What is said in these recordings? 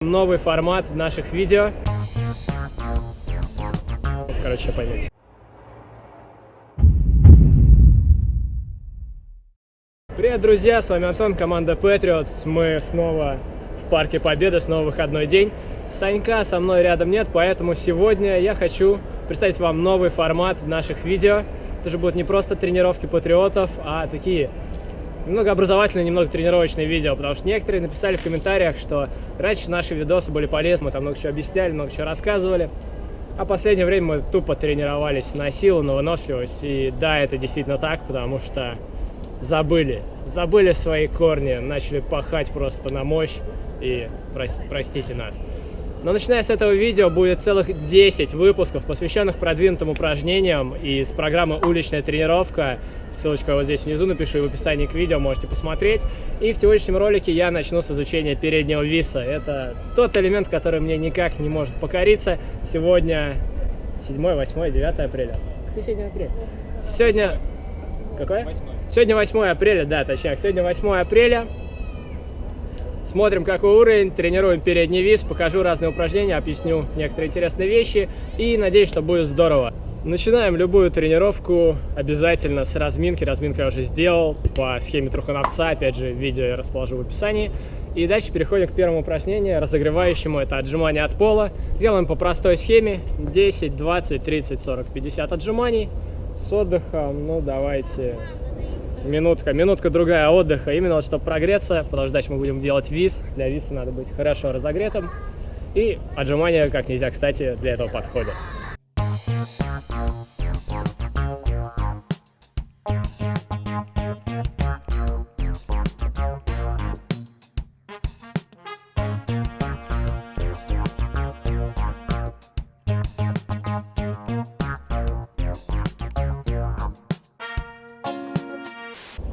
Новый формат наших видео. Короче, поймете. Привет, друзья, с вами Антон, команда Patriots. Мы снова в Парке Победы, снова выходной день. Санька со мной рядом нет, поэтому сегодня я хочу представить вам новый формат наших видео. Это же будут не просто тренировки патриотов, а такие немного образовательные, немного тренировочные видео, потому что некоторые написали в комментариях, что раньше наши видосы были полезны, мы там много чего объясняли, много чего рассказывали, а в последнее время мы тупо тренировались на силу, на выносливость, и да, это действительно так, потому что забыли, забыли свои корни, начали пахать просто на мощь, и простите нас. Но начиная с этого видео будет целых 10 выпусков, посвященных продвинутым упражнениям из программы «Уличная тренировка», Ссылочку я вот здесь внизу напишу и в описании к видео, можете посмотреть. И в сегодняшнем ролике я начну с изучения переднего виса. Это тот элемент, который мне никак не может покориться. Сегодня 7, 8, 9 апреля. Какой сегодня апрель? Сегодня... Какое? 8. Сегодня 8 апреля, да, точнее. Сегодня 8 апреля. Смотрим, какой уровень, тренируем передний вис, покажу разные упражнения, объясню некоторые интересные вещи и надеюсь, что будет здорово. Начинаем любую тренировку обязательно с разминки. Разминку я уже сделал по схеме трухановца. Опять же, видео я расположу в описании. И дальше переходим к первому упражнению, разогревающему. Это отжимание от пола. Делаем по простой схеме. 10, 20, 30, 40, 50 отжиманий. С отдыхом, ну давайте, минутка, минутка другая отдыха. Именно чтобы прогреться, потому что дальше мы будем делать виз. Для виза надо быть хорошо разогретым. И отжимания, как нельзя, кстати, для этого подходят.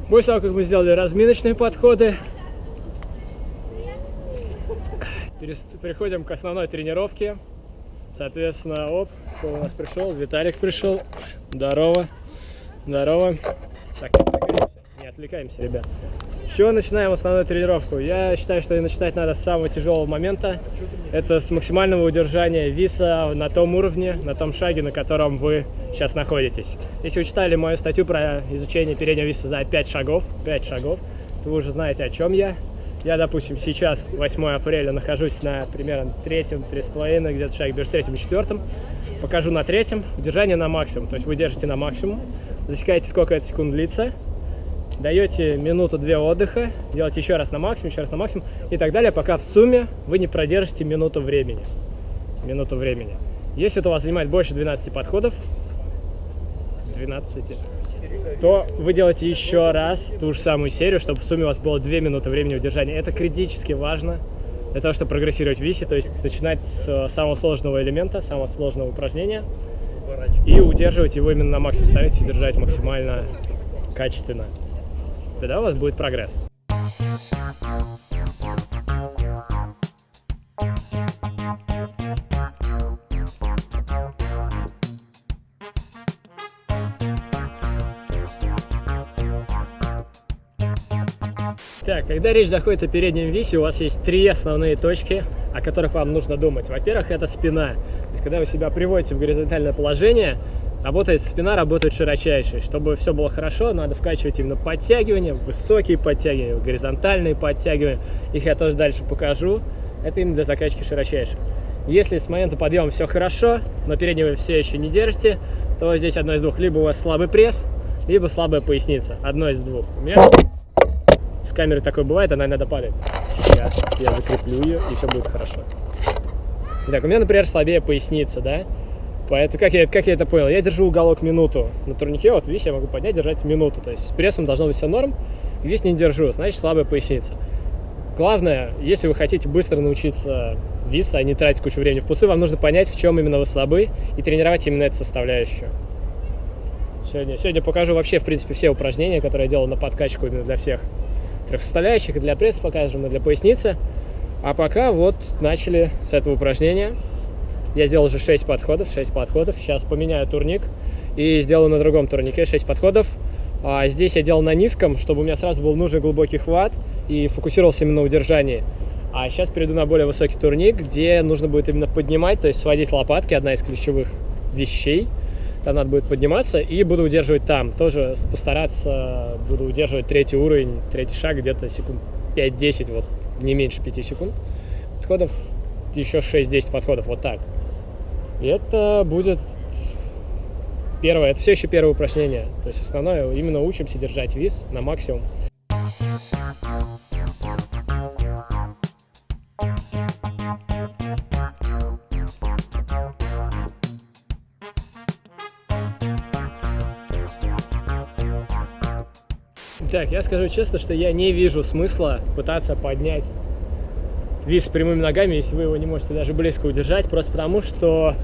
После того, как мы сделали разминочные подходы, переходим к основной тренировке. Соответственно, оп, кто у нас пришел? Виталик пришел. Здорово. Здорово. Так, не отвлекаемся, ребят. Чего начинаем основную тренировку? Я считаю, что начинать надо с самого тяжелого момента. Это с максимального удержания виса на том уровне, на том шаге, на котором вы сейчас находитесь. Если вы читали мою статью про изучение переднего виса за 5 шагов, 5 шагов, то вы уже знаете, о чем я. Я, допустим, сейчас, 8 апреля, нахожусь на примерно третьем, три с половиной, где-то шаг между третьим и четвертым. Покажу на третьем, удержание на максимум. То есть вы держите на максимум, засекаете, сколько это секунд длится, даете минуту-две отдыха, делаете еще раз на максимум, еще раз на максимум и так далее, пока в сумме вы не продержите минуту времени. Минуту времени. Если это у вас занимает больше 12 подходов, 12, то вы делаете еще раз ту же самую серию, чтобы в сумме у вас было 2 минуты времени удержания. Это критически важно для того, чтобы прогрессировать в висе, то есть начинать с самого сложного элемента, самого сложного упражнения и удерживать его именно на максимум, ставить и держать максимально качественно. Тогда у вас будет прогресс. Так, когда речь заходит о переднем висе, у вас есть три основные точки, о которых вам нужно думать. Во-первых, это спина. То есть, когда вы себя приводите в горизонтальное положение, работает спина, работает широчайшей. Чтобы все было хорошо, надо вкачивать именно подтягивания, высокие подтягивания, горизонтальные подтягивания. Их я тоже дальше покажу. Это именно для закачки широчайшей. Если с момента подъема все хорошо, но переднего все еще не держите, то здесь одно из двух. Либо у вас слабый пресс, либо слабая поясница. Одно из двух. У меня с камеры такое бывает, она иногда падает. Сейчас я закреплю ее, и все будет хорошо. Так, у меня, например, слабее поясница, да? Поэтому как я, как я это понял? Я держу уголок минуту. На турнике, вот видишь, я могу поднять, держать минуту. То есть с прессом должно быть все норм. Весь не держу, значит слабая поясница. Главное, если вы хотите быстро научиться вис, а не тратить кучу времени в пусы, вам нужно понять, в чем именно вы слабы, и тренировать именно эту составляющую. Сегодня, сегодня покажу вообще, в принципе, все упражнения, которые я делал на подкачку именно для всех трех составляющих, и для пресса покажем, и для поясницы. А пока вот начали с этого упражнения. Я сделал уже 6 подходов, 6 подходов. Сейчас поменяю турник и сделаю на другом турнике 6 подходов. А здесь я делал на низком, чтобы у меня сразу был нужный глубокий хват и фокусировался именно на удержании. А сейчас перейду на более высокий турник, где нужно будет именно поднимать, то есть сводить лопатки, одна из ключевых вещей. Там надо будет подниматься и буду удерживать там. Тоже постараться буду удерживать третий уровень, третий шаг где-то секунд 5-10, вот не меньше 5 секунд. Подходов еще 6-10 подходов, вот так. И это будет первое, это все еще первое упражнение. То есть основное, именно учимся держать вис на максимум. Так, я скажу честно, что я не вижу смысла пытаться поднять вис с прямыми ногами, если вы его не можете даже близко удержать, просто потому что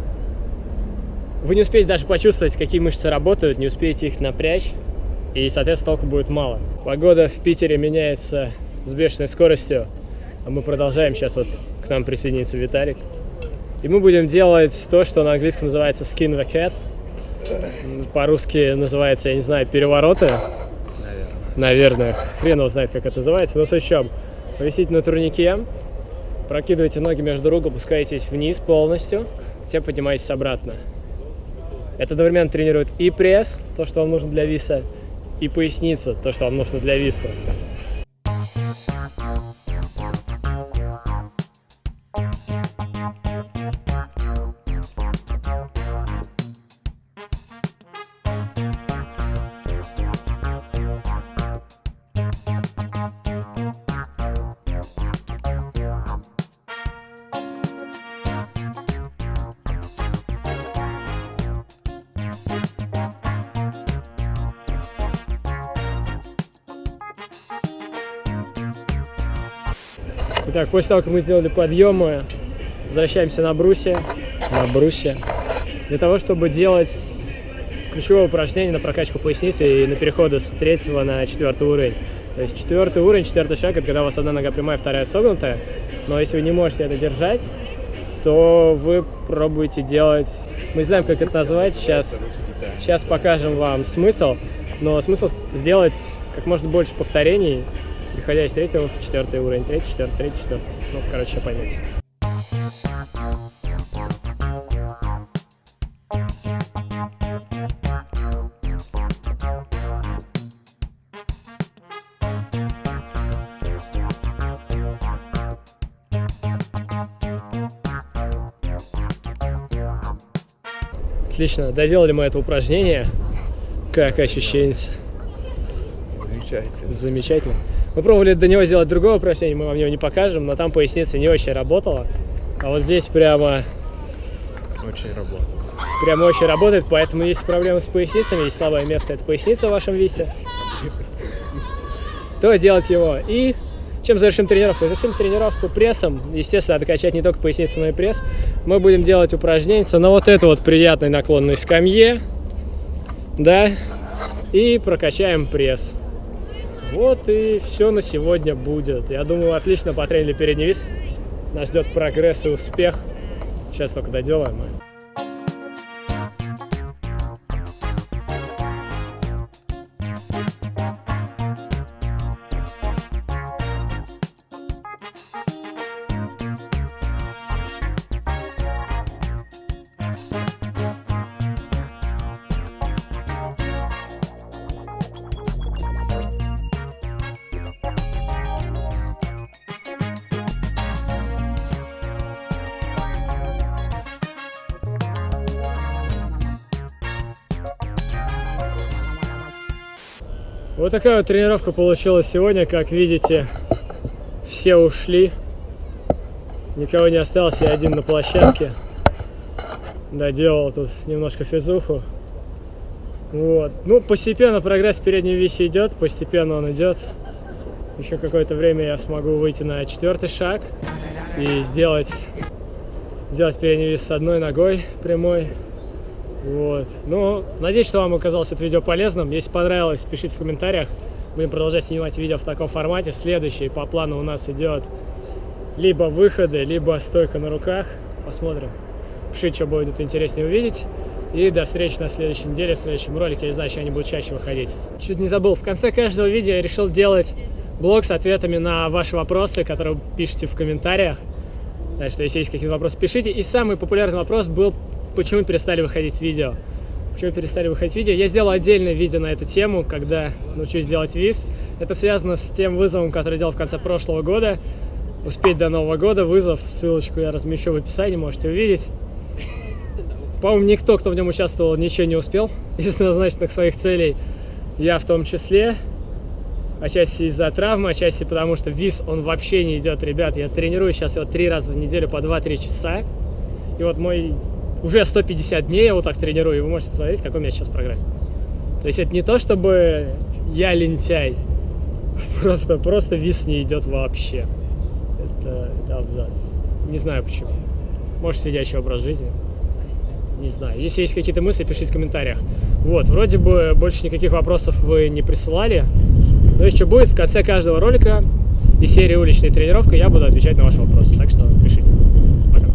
вы не успеете даже почувствовать, какие мышцы работают, не успеете их напрячь, и, соответственно, толку будет мало. Погода в Питере меняется с бешеной скоростью, а мы продолжаем. Сейчас вот к нам присоединится Виталик. И мы будем делать то, что на английском называется skin the cat. По-русски называется, я не знаю, перевороты. Наверное. Наверное. Хрен его знает, как это называется. Но с чем? Повисите на турнике, прокидывайте ноги между рук, опускаетесь вниз полностью, затем поднимаетесь обратно. Это одновременно тренирует и пресс, то, что вам нужно для виса, и поясницу, то, что вам нужно для виса. Итак, после того, как мы сделали подъемы, возвращаемся на брусе, на брусе, для того, чтобы делать ключевое упражнение на прокачку поясницы и на переходы с третьего на четвертый уровень. То есть четвертый уровень, четвертый шаг, это когда у вас одна нога прямая, вторая согнутая. Но если вы не можете это держать, то вы пробуете делать... Мы знаем, как это назвать, сейчас, сейчас покажем вам смысл. Но смысл сделать как можно больше повторений переходя из третьего в четвертый уровень, третий, четвертый, третий, четвертый. Ну, короче, поймете. Отлично, доделали мы это упражнение. Как ощущение? Замечательно. Замечательно. Мы пробовали до него сделать другое упражнение, мы вам его не покажем, но там поясница не очень работала. А вот здесь прямо... Очень работает. Прямо очень работает, поэтому есть проблемы с поясницами, есть слабое место, это поясница в вашем висе, то делать его. И чем завершим тренировку? Завершим тренировку прессом. Естественно, надо качать не только поясницу, но и пресс. Мы будем делать упражнения на вот это вот приятной наклонной скамье. Да. И прокачаем пресс. Вот и все на сегодня будет. Я думаю, отлично потренили вис. Нас ждет прогресс и успех. Сейчас только доделаем. Вот такая вот тренировка получилась сегодня. Как видите, все ушли. Никого не осталось, я один на площадке. Доделал тут немножко физуху. Вот. Ну, постепенно прогресс в переднем весе идет, постепенно он идет. Еще какое-то время я смогу выйти на четвертый шаг и сделать, сделать передний вес с одной ногой прямой. Вот. Ну, надеюсь, что вам оказалось это видео полезным. Если понравилось, пишите в комментариях. Будем продолжать снимать видео в таком формате. Следующий по плану у нас идет либо выходы, либо стойка на руках. Посмотрим. Пишите, что будет интереснее увидеть. И до встречи на следующей неделе, в следующем ролике. Я не знаю, что они будут чаще выходить. Чуть не забыл, в конце каждого видео я решил делать блог с ответами на ваши вопросы, которые вы пишете в комментариях. Так что, если есть какие-то вопросы, пишите. И самый популярный вопрос был, почему перестали выходить видео. Почему перестали выходить видео? Я сделал отдельное видео на эту тему, когда научусь делать виз. Это связано с тем вызовом, который делал в конце прошлого года. Успеть до Нового года вызов. Ссылочку я размещу в описании, можете увидеть. По-моему, никто, кто в нем участвовал, ничего не успел из назначенных своих целей. Я в том числе. Отчасти из-за травмы, отчасти потому, что виз, он вообще не идет, ребят. Я тренирую сейчас его три раза в неделю по 2-3 часа. И вот мой уже 150 дней я вот так тренирую, и вы можете посмотреть, какой у меня сейчас прогресс. То есть это не то, чтобы я лентяй. Просто, просто виз не идет вообще. Это, это абзац. Не знаю почему. Может, сидящий образ жизни не знаю. Если есть какие-то мысли, пишите в комментариях. Вот, вроде бы больше никаких вопросов вы не присылали. Но еще будет в конце каждого ролика и серии уличной тренировки я буду отвечать на ваши вопросы. Так что пишите. Пока.